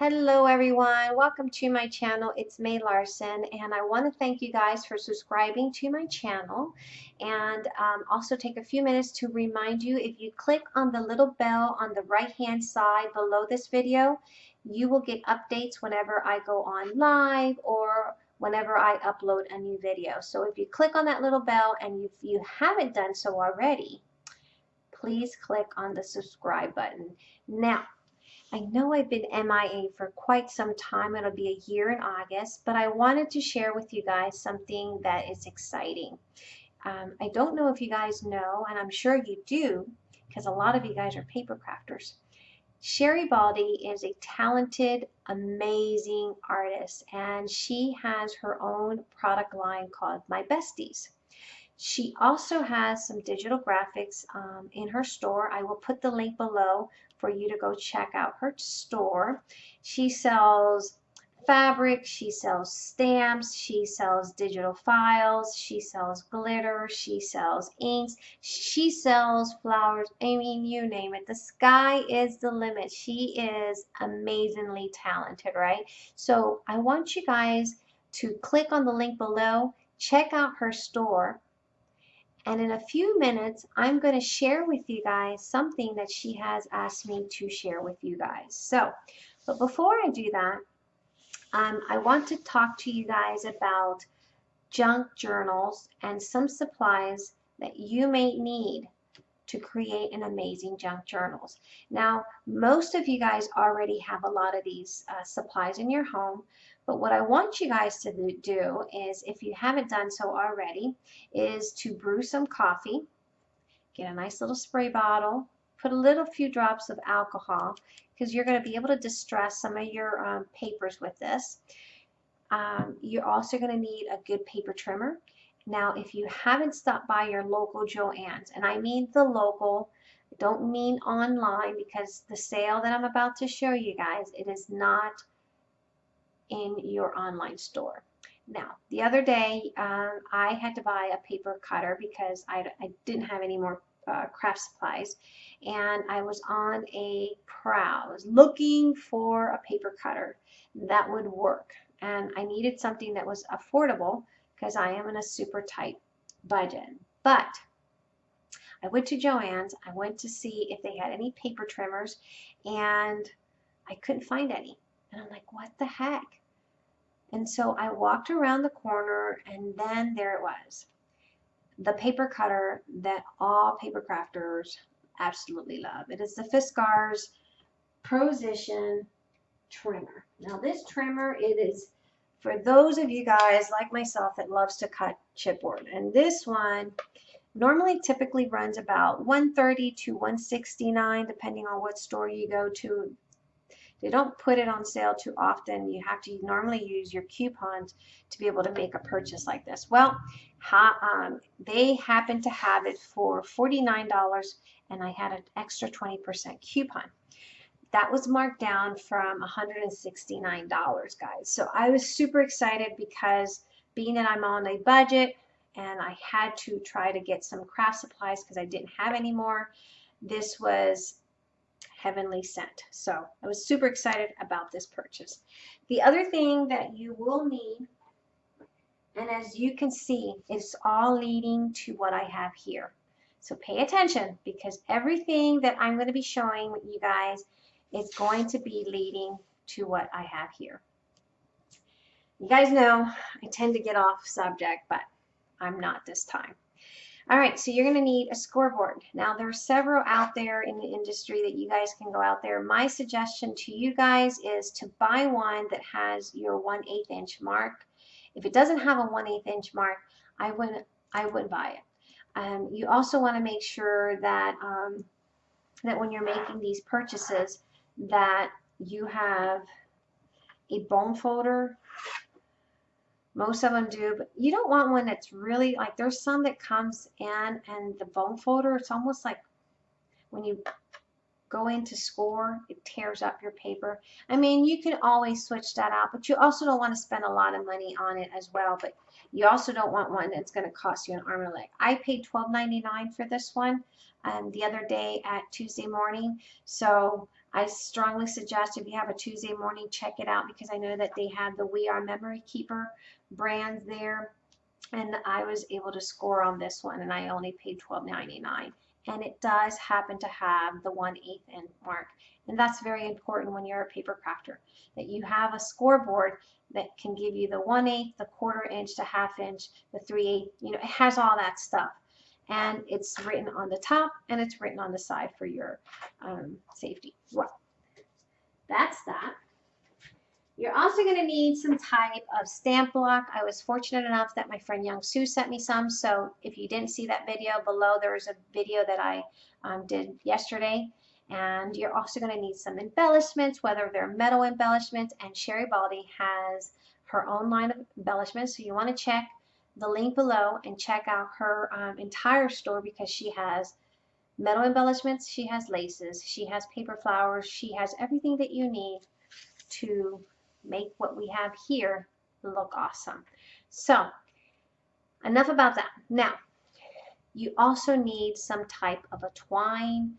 Hello everyone, welcome to my channel. It's May Larson and I want to thank you guys for subscribing to my channel and um, also take a few minutes to remind you if you click on the little bell on the right hand side below this video, you will get updates whenever I go on live or whenever I upload a new video. So if you click on that little bell and if you haven't done so already, please click on the subscribe button. Now, I know I've been MIA for quite some time. It'll be a year in August, but I wanted to share with you guys something that is exciting. Um, I don't know if you guys know, and I'm sure you do, because a lot of you guys are paper crafters. Sherry Baldy is a talented, amazing artist, and she has her own product line called My Besties. She also has some digital graphics um, in her store. I will put the link below for you to go check out her store. She sells fabric, she sells stamps, she sells digital files, she sells glitter, she sells inks, she sells flowers. I mean, you name it. The sky is the limit. She is amazingly talented, right? So I want you guys to click on the link below, check out her store and in a few minutes, I'm going to share with you guys something that she has asked me to share with you guys. So, but before I do that, um, I want to talk to you guys about junk journals and some supplies that you may need to create an amazing junk journals. Now, most of you guys already have a lot of these uh, supplies in your home, but what I want you guys to do is, if you haven't done so already, is to brew some coffee, get a nice little spray bottle, put a little few drops of alcohol, because you're going to be able to distress some of your um, papers with this. Um, you're also going to need a good paper trimmer. Now, if you haven't stopped by your local Joann's, and I mean the local, I don't mean online because the sale that I'm about to show you guys, it is not in your online store. Now, the other day, um, I had to buy a paper cutter because I, I didn't have any more uh, craft supplies. And I was on a prowl. Looking for a paper cutter that would work. And I needed something that was affordable because I am in a super tight budget. But I went to Joann's. I went to see if they had any paper trimmers, and I couldn't find any. And I'm like, what the heck? And so I walked around the corner and then there it was. The paper cutter that all paper crafters absolutely love. It is the Fiskars Procision trimmer. Now this trimmer, it is for those of you guys like myself that loves to cut chipboard. And this one normally typically runs about 130 to 169 depending on what store you go to they don't put it on sale too often. You have to normally use your coupons to be able to make a purchase like this. Well, ha, um, they happen to have it for $49 and I had an extra 20% coupon. That was marked down from $169, guys. So I was super excited because being that I'm on a budget and I had to try to get some craft supplies because I didn't have any more, this was heavenly sent. So I was super excited about this purchase. The other thing that you will need, and as you can see, it's all leading to what I have here. So pay attention because everything that I'm going to be showing you guys is going to be leading to what I have here. You guys know I tend to get off subject, but I'm not this time. All right, so you're going to need a scoreboard. Now, there are several out there in the industry that you guys can go out there. My suggestion to you guys is to buy one that has your 1 8 inch mark. If it doesn't have a 1 8 inch mark, I wouldn't, I wouldn't buy it. Um, you also want to make sure that, um, that when you're making these purchases that you have a bone folder most of them do, but you don't want one that's really like there's some that comes in and the bone folder, it's almost like when you go into score, it tears up your paper. I mean, you can always switch that out, but you also don't want to spend a lot of money on it as well. But You also don't want one that's going to cost you an arm and a leg. I paid $12.99 for this one um, the other day at Tuesday morning. So I strongly suggest if you have a Tuesday morning, check it out because I know that they have the We R Memory Keeper brands there. And I was able to score on this one and I only paid $12.99. And it does happen to have the 1 8 inch mark. And that's very important when you're a paper crafter, that you have a scoreboard that can give you the 1 8 the quarter inch, the half inch, the 3 8 you know, it has all that stuff and it's written on the top and it's written on the side for your um, safety. Well, that's that. You're also going to need some type of stamp block. I was fortunate enough that my friend Young Sue sent me some. So if you didn't see that video below, there is a video that I um, did yesterday. And you're also going to need some embellishments, whether they're metal embellishments. And Sherry Baldy has her own line of embellishments. So you want to check the link below and check out her um, entire store because she has metal embellishments, she has laces, she has paper flowers, she has everything that you need to make what we have here look awesome. So enough about that. Now, you also need some type of a twine,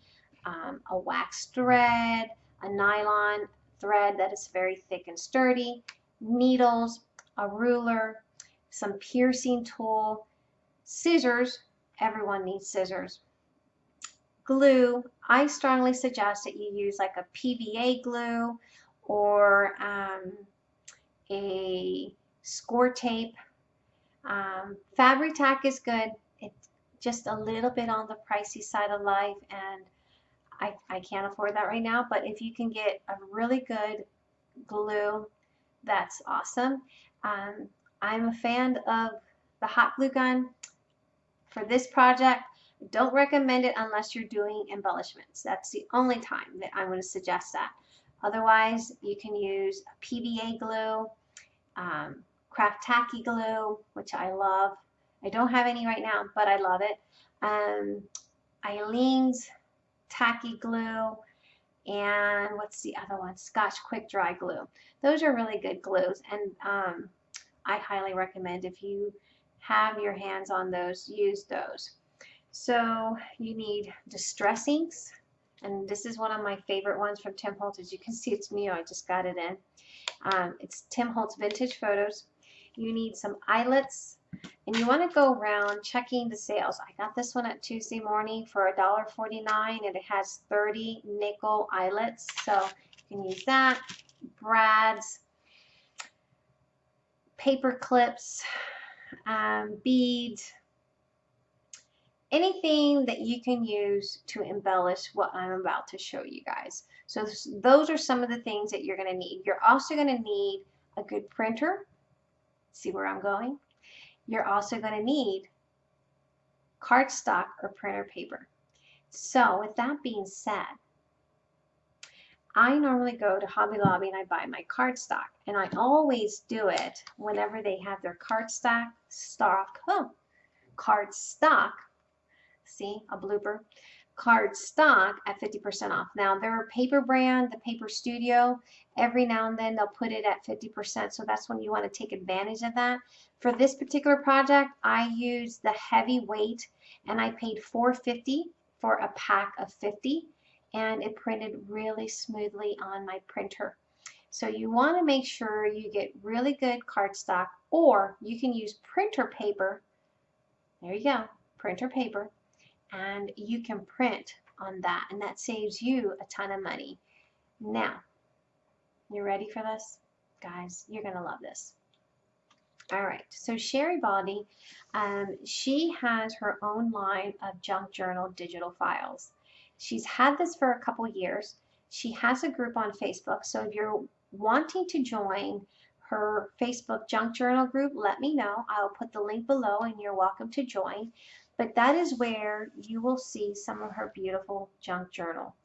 um, a wax thread, a nylon thread that is very thick and sturdy, needles, a ruler, some piercing tool, scissors, everyone needs scissors, glue, I strongly suggest that you use like a PVA glue or um, a score tape. Um, Fabri-Tac is good. It's just a little bit on the pricey side of life and I, I can't afford that right now, but if you can get a really good glue, that's awesome. Um, I'm a fan of the hot glue gun for this project. Don't recommend it unless you're doing embellishments. That's the only time that I'm going to suggest that. Otherwise, you can use PVA glue, um, craft tacky glue, which I love. I don't have any right now, but I love it. Um, Aleene's tacky glue, and what's the other one? Scotch Quick Dry Glue. Those are really good glues, and um, I highly recommend if you have your hands on those, use those. So you need distress inks, and this is one of my favorite ones from Tim Holtz. As you can see, it's new. I just got it in. Um, it's Tim Holtz Vintage Photos. You need some eyelets, and you want to go around checking the sales. I got this one at Tuesday morning for $1.49, and it has 30 nickel eyelets, so you can use that. Brad's paper clips, um, beads, anything that you can use to embellish what I'm about to show you guys. So those are some of the things that you're going to need. You're also going to need a good printer. See where I'm going? You're also going to need cardstock or printer paper. So with that being said, I normally go to Hobby Lobby and I buy my cardstock. And I always do it whenever they have their cardstock stock, oh, card stock, see, a blooper, card stock at 50% off. Now, their paper brand, the Paper Studio, every now and then they'll put it at 50%, so that's when you want to take advantage of that. For this particular project, I used the heavy weight, and I paid 450 for a pack of 50 and it printed really smoothly on my printer. So you want to make sure you get really good cardstock or you can use printer paper. There you go, printer paper. And you can print on that and that saves you a ton of money. Now, you ready for this? Guys, you're going to love this. All right, so Sherry Baldy, um, she has her own line of junk journal digital files. She's had this for a couple years. She has a group on Facebook, so if you're wanting to join her Facebook junk journal group, let me know. I'll put the link below and you're welcome to join. But that is where you will see some of her beautiful junk journal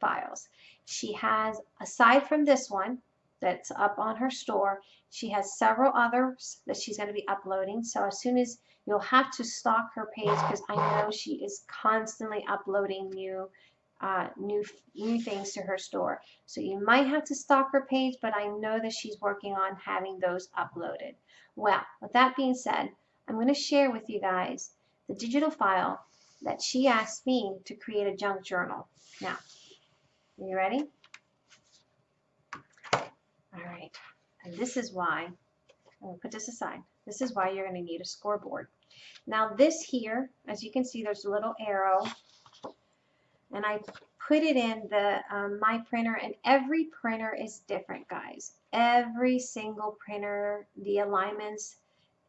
files. She has, aside from this one that's up on her store, she has several others that she's going to be uploading. So as soon as You'll have to stalk her page because I know she is constantly uploading new uh, new new things to her store. So you might have to stalk her page, but I know that she's working on having those uploaded. Well, with that being said, I'm going to share with you guys the digital file that she asked me to create a junk journal. Now, are you ready? All right, and this is why, to put this aside. This is why you're going to need a scoreboard. Now this here, as you can see, there's a little arrow. And I put it in the um, my printer and every printer is different guys. Every single printer the alignments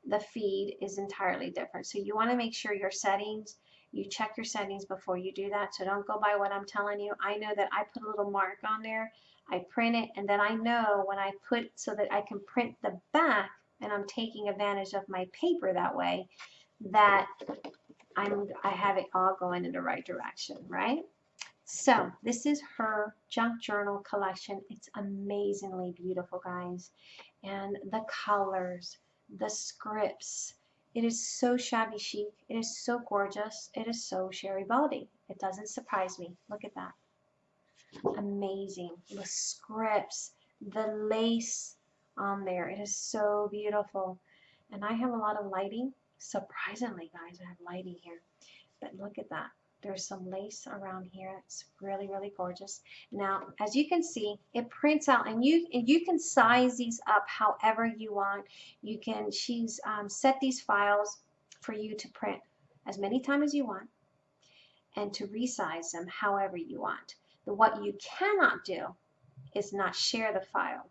the feed is entirely different. So you want to make sure your settings you check your settings before you do that. So don't go by what I'm telling you. I know that I put a little mark on there I print it and then I know when I put so that I can print the back and I'm taking advantage of my paper that way that I'm I have it all going in the right direction right so this is her junk journal collection. It's amazingly beautiful, guys. And the colors, the scripts. It is so shabby chic. It is so gorgeous. It is so Sherry Baldy. It doesn't surprise me. Look at that. Amazing. The scripts, the lace on there. It is so beautiful. And I have a lot of lighting. Surprisingly, guys, I have lighting here. But look at that. There's some lace around here. It's really, really gorgeous. Now, as you can see, it prints out, and you and you can size these up however you want. You can, she's um, set these files for you to print as many times as you want and to resize them however you want. What you cannot do is not share the file.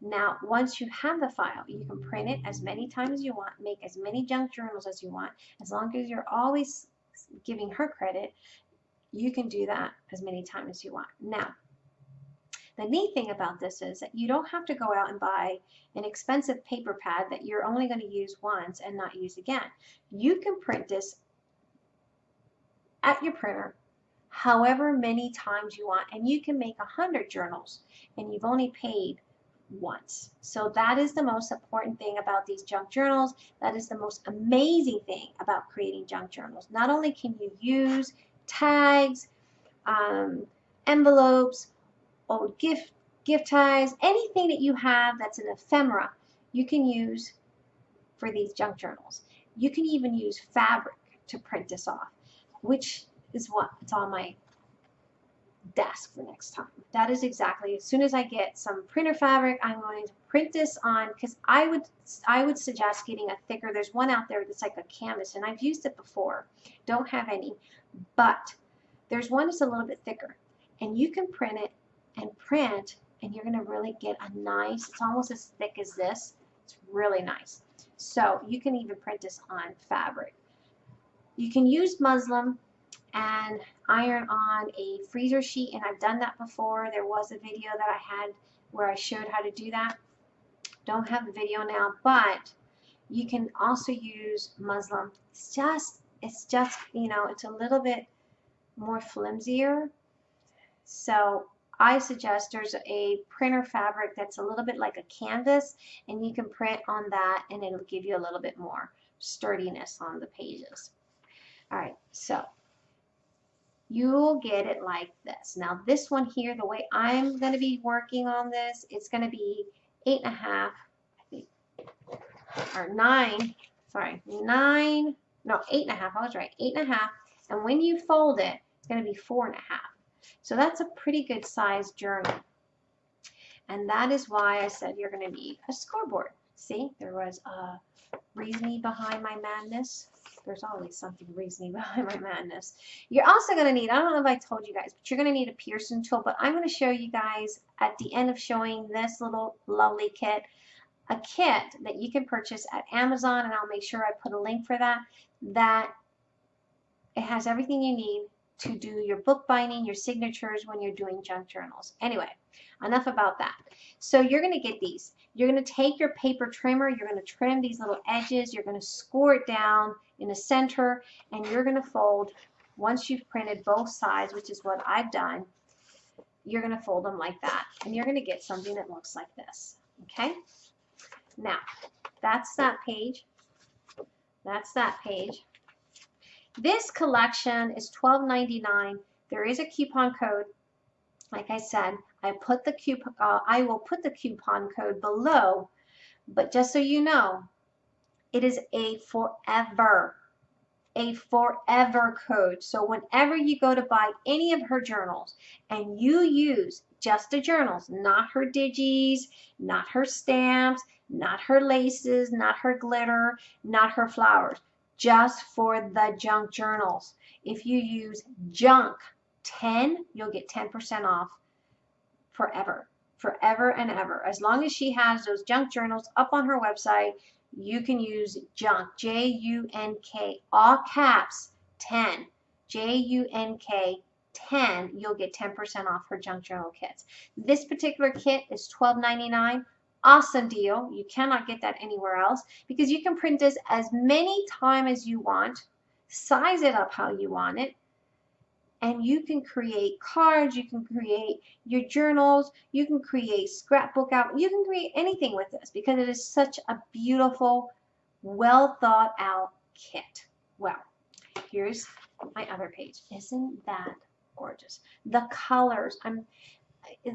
Now, once you have the file, you can print it as many times as you want, make as many junk journals as you want, as long as you're always giving her credit, you can do that as many times as you want. Now, the neat thing about this is that you don't have to go out and buy an expensive paper pad that you're only going to use once and not use again. You can print this at your printer however many times you want and you can make a hundred journals and you've only paid once. So that is the most important thing about these junk journals. That is the most amazing thing about creating junk journals. Not only can you use tags, um, envelopes, old gift gift tags, anything that you have that's an ephemera, you can use for these junk journals. You can even use fabric to print this off, which is what it's on my desk for next time. That is exactly, as soon as I get some printer fabric, I'm going to print this on, because I would, I would suggest getting a thicker, there's one out there that's like a canvas, and I've used it before, don't have any, but there's one that's a little bit thicker, and you can print it and print, and you're going to really get a nice, it's almost as thick as this, it's really nice. So you can even print this on fabric. You can use muslin, and iron on a freezer sheet and I've done that before. There was a video that I had where I showed how to do that. Don't have the video now, but you can also use muslin. It's just, it's just, you know, it's a little bit more flimsier. So I suggest there's a printer fabric that's a little bit like a canvas and you can print on that and it'll give you a little bit more sturdiness on the pages. Alright, so you'll get it like this. Now this one here, the way I'm going to be working on this, it's going to be eight and a half, I think, or nine, sorry, nine, no, eight and a half, I was right, eight and a half, and when you fold it, it's going to be four and a half. So that's a pretty good size journal. And that is why I said you're going to need a scoreboard. See, there was a reasoning behind my madness there's always something reasoning behind my madness. You're also going to need, I don't know if I told you guys, but you're going to need a piercing tool. But I'm going to show you guys at the end of showing this little lovely kit, a kit that you can purchase at Amazon, and I'll make sure I put a link for that, that it has everything you need to do your bookbinding, your signatures when you're doing junk journals. Anyway, enough about that. So you're going to get these. You're going to take your paper trimmer, you're going to trim these little edges, you're going to score it down in the center, and you're going to fold, once you've printed both sides, which is what I've done, you're going to fold them like that. And you're going to get something that looks like this. Okay? Now, that's that page. That's that page. This collection is $12.99. there is a coupon code. Like I said, I put the coupon, uh, I will put the coupon code below, but just so you know, it is a forever, a forever code. So whenever you go to buy any of her journals and you use just the journals, not her digis, not her stamps, not her laces, not her glitter, not her flowers, just for the junk journals. If you use junk 10, you'll get 10% off forever, forever and ever. As long as she has those junk journals up on her website, you can use junk, J-U-N-K, all caps, 10, J-U-N-K, 10, you'll get 10% off her junk journal kits. This particular kit is $12.99. Awesome deal. You cannot get that anywhere else because you can print this as many times as you want, size it up how you want it, and you can create cards, you can create your journals, you can create scrapbook out, you can create anything with this because it is such a beautiful, well thought out kit. Well, here's my other page. Isn't that gorgeous? The colors, I'm,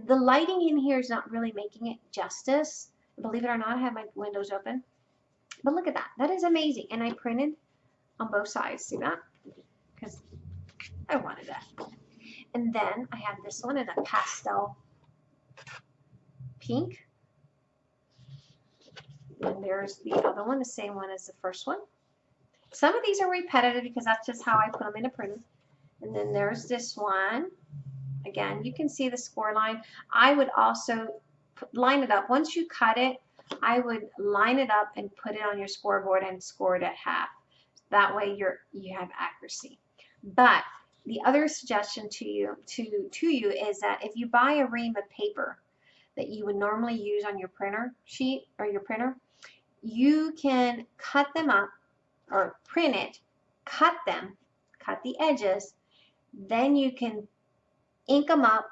the lighting in here is not really making it justice. Believe it or not, I have my windows open. But look at that. That is amazing. And I printed on both sides. See that? Because I wanted that. And then I have this one in a pastel pink. And there's the other one, the same one as the first one. Some of these are repetitive because that's just how I put them in a printer. And then there's this one. Again, you can see the score line. I would also line it up. Once you cut it, I would line it up and put it on your scoreboard and score it at half. That way you're you have accuracy. But the other suggestion to you to to you is that if you buy a ream of paper that you would normally use on your printer sheet or your printer, you can cut them up or print it, cut them, cut the edges, then you can ink them up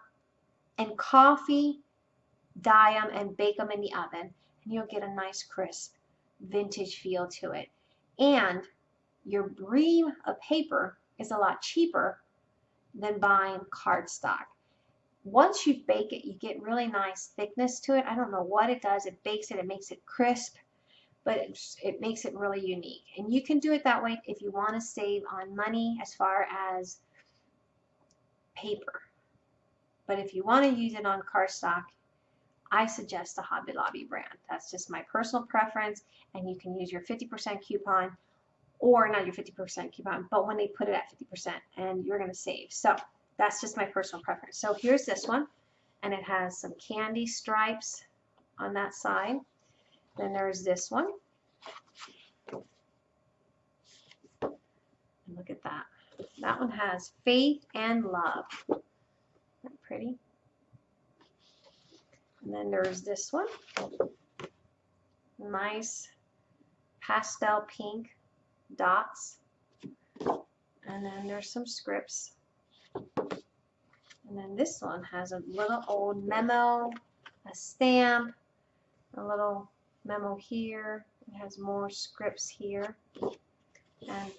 and coffee dye them and bake them in the oven and you'll get a nice crisp vintage feel to it. And your ream of paper is a lot cheaper than buying cardstock. Once you bake it, you get really nice thickness to it. I don't know what it does. It bakes it, it makes it crisp, but it, it makes it really unique. And you can do it that way if you want to save on money as far as paper. But if you want to use it on cardstock, I suggest the Hobby Lobby brand. That's just my personal preference, and you can use your 50% coupon or not your 50% coupon, but when they put it at 50% and you're going to save. So that's just my personal preference. So here's this one and it has some candy stripes on that side. Then there's this one. And look at that. That one has faith and love. Pretty? And then there's this one. Nice pastel pink dots. And then there's some scripts. And then this one has a little old memo, a stamp, a little memo here. It has more scripts here. And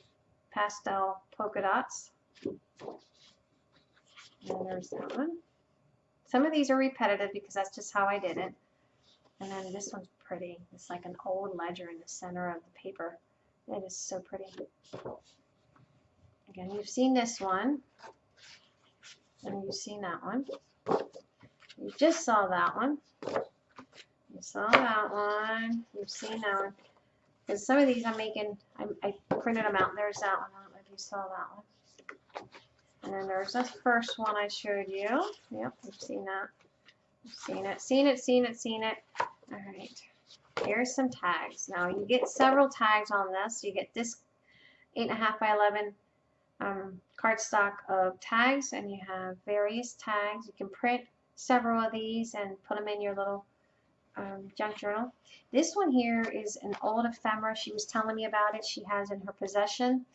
pastel polka dots. And there's that one. Some of these are repetitive because that's just how I did it. And then this one's pretty. It's like an old ledger in the center of the paper. It is so pretty. Again, you've seen this one. And you've seen that one. You just saw that one. You saw that one. You've seen that one. Because some of these I'm making, I, I printed them out. There's that one. I don't know if you saw that one. And then there's this first one I showed you. Yep, you've seen that. You've seen it, seen it, seen it, seen it. All right. Here's some tags. Now you get several tags on this. You get this 8.5 by 11 um, cardstock of tags and you have various tags. You can print several of these and put them in your little um, junk journal. This one here is an old ephemera. She was telling me about it. She has in her possession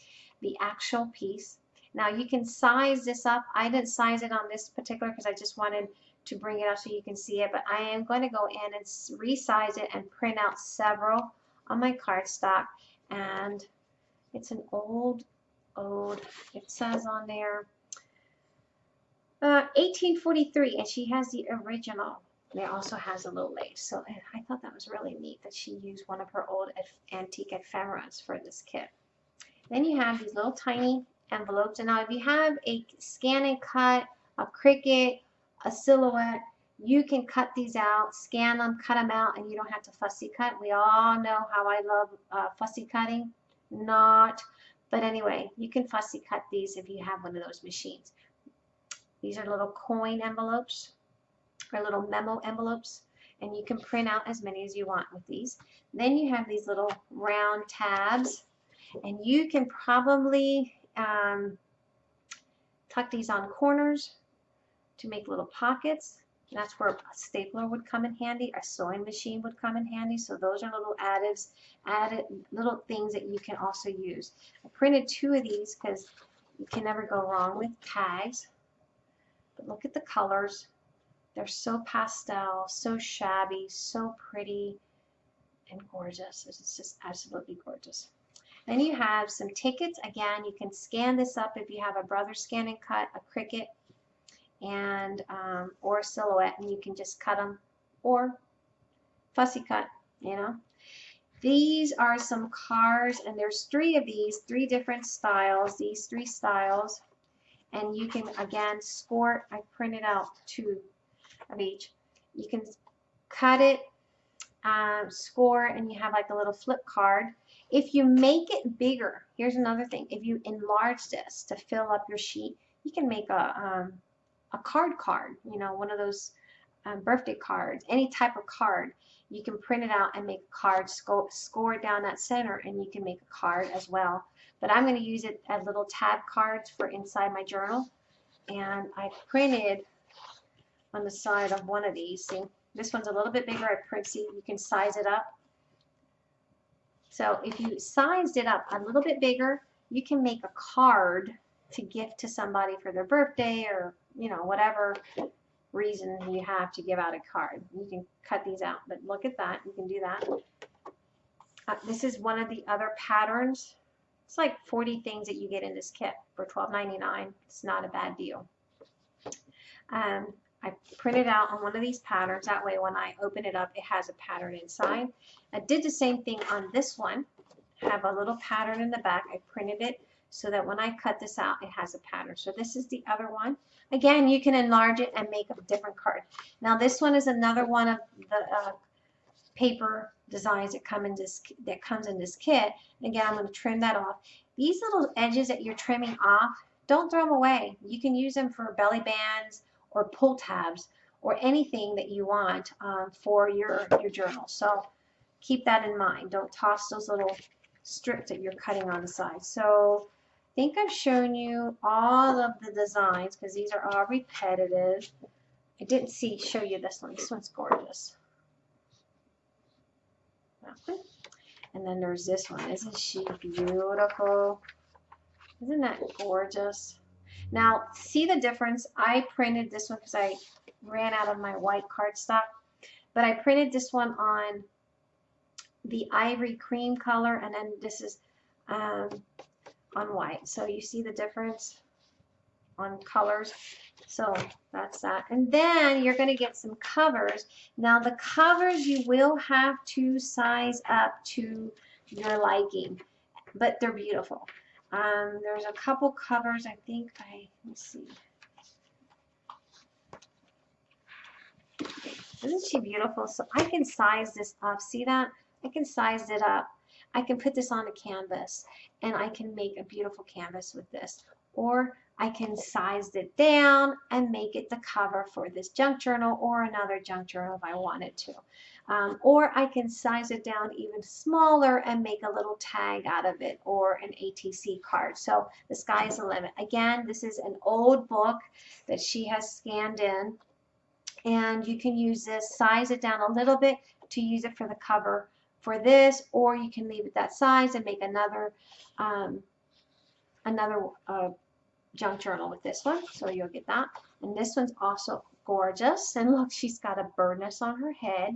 the actual piece. Now you can size this up. I didn't size it on this particular because I just wanted to bring it up so you can see it, but I am going to go in and resize it and print out several on my cardstock. And it's an old, old, it says on there, Uh, 1843, and she has the original. And it also has a little lace. So I thought that was really neat that she used one of her old antique ephemeras for this kit. Then you have these little tiny envelopes. And now if you have a scan and cut, a Cricut, a silhouette, you can cut these out, scan them, cut them out, and you don't have to fussy cut. We all know how I love uh, fussy cutting. Not. But anyway, you can fussy cut these if you have one of those machines. These are little coin envelopes or little memo envelopes and you can print out as many as you want with these. Then you have these little round tabs and you can probably um, tuck these on corners to make little pockets. That's where a stapler would come in handy, a sewing machine would come in handy. So those are little additives, added little things that you can also use. I printed two of these because you can never go wrong with tags. But look at the colors. They're so pastel, so shabby, so pretty and gorgeous. It's just absolutely gorgeous. Then you have some tickets. Again, you can scan this up if you have a brother scan and cut, a Cricut, and um, or a silhouette, and you can just cut them or fussy cut, you know. These are some cars, and there's three of these, three different styles, these three styles. And you can, again, score, I printed out two of each. You can cut it, um, score, and you have like a little flip card. If you make it bigger, here's another thing. If you enlarge this to fill up your sheet, you can make a, um, a card card, you know, one of those um, birthday cards, any type of card. You can print it out and make a card, score, down that center, and you can make a card as well. But I'm going to use it as little tab cards for inside my journal. And I printed on the side of one of these. See, this one's a little bit bigger. Print, see, you can size it up. So if you sized it up a little bit bigger, you can make a card to gift to somebody for their birthday or, you know, whatever reason you have to give out a card. You can cut these out, but look at that. You can do that. Uh, this is one of the other patterns. It's like 40 things that you get in this kit for $12.99. It's not a bad deal. Um, I printed out on one of these patterns. That way when I open it up, it has a pattern inside. I did the same thing on this one. Have a little pattern in the back. I printed it so that when I cut this out, it has a pattern. So this is the other one. Again, you can enlarge it and make a different card. Now this one is another one of the uh, paper designs that come in this that comes in this kit. Again, I'm going to trim that off. These little edges that you're trimming off, don't throw them away. You can use them for belly bands, or pull tabs or anything that you want um, for your, your journal. So keep that in mind. Don't toss those little strips that you're cutting on the side. So I think I've shown you all of the designs because these are all repetitive. I didn't see show you this one. This one's gorgeous. And then there's this one. Isn't she beautiful? Isn't that gorgeous? Now, see the difference? I printed this one because I ran out of my white cardstock, but I printed this one on the ivory cream color, and then this is um, on white. So you see the difference on colors. So that's that. And then you're going to get some covers. Now the covers you will have to size up to your liking, but they're beautiful. Um, there's a couple covers, I think I, let me see. Isn't she beautiful? So I can size this up. See that? I can size it up. I can put this on a canvas and I can make a beautiful canvas with this. Or I can size it down and make it the cover for this junk journal or another junk journal if I wanted to. Um, or I can size it down even smaller and make a little tag out of it or an ATC card. So the sky is the limit. Again, this is an old book that she has scanned in and you can use this, size it down a little bit to use it for the cover for this or you can leave it that size and make another um, another uh, junk journal with this one so you'll get that and this one's also gorgeous and look she's got a bird nest on her head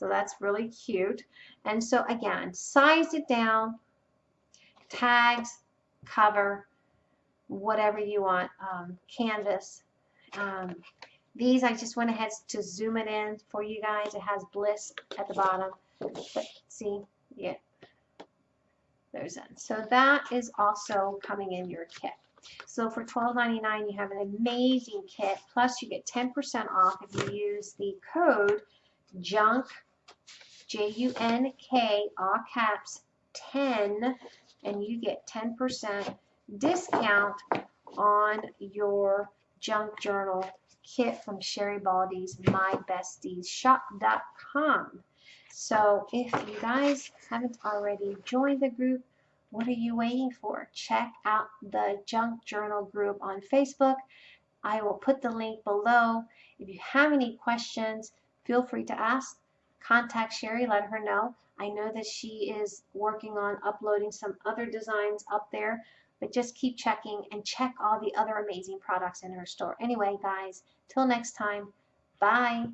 so that's really cute. And so again, size it down, tags, cover, whatever you want, um, canvas. Um, these, I just went ahead to zoom it in for you guys. It has Bliss at the bottom. But see, yeah, there's that. So that is also coming in your kit. So for $12.99, you have an amazing kit. Plus, you get 10% off if you use the code JUNK, J-U-N-K, all caps, 10, and you get 10% discount on your junk journal kit from Sherry Baldy's MyBestiesShop.com. So if you guys haven't already joined the group, what are you waiting for? Check out the Junk Journal group on Facebook. I will put the link below. If you have any questions, feel free to ask. Contact Sherry, let her know. I know that she is working on uploading some other designs up there, but just keep checking and check all the other amazing products in her store. Anyway, guys, till next time, bye.